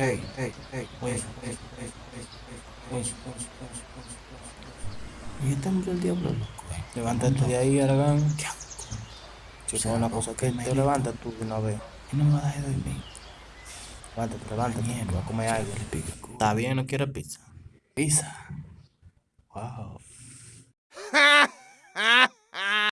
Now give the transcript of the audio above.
Hey, hey, hey, Levántate de ahí, Aragán. Si Si una cosa que te levanta tú de una vez. No me va a dormir. Levántate, levántate. A comer algo. ¿Está bien? ¿No quieres pizza? Pizza. Wow.